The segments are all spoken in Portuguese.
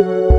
you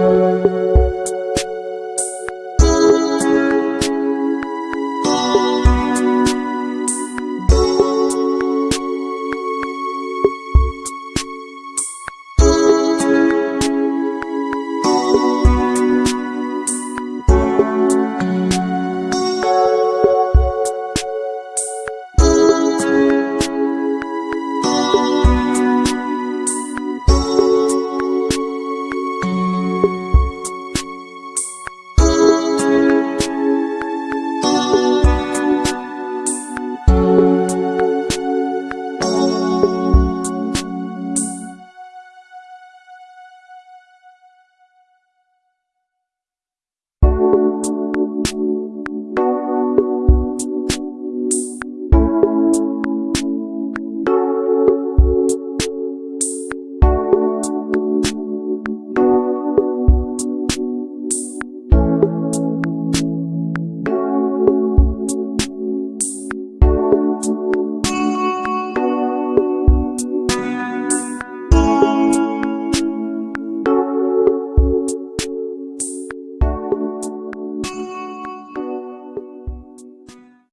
Música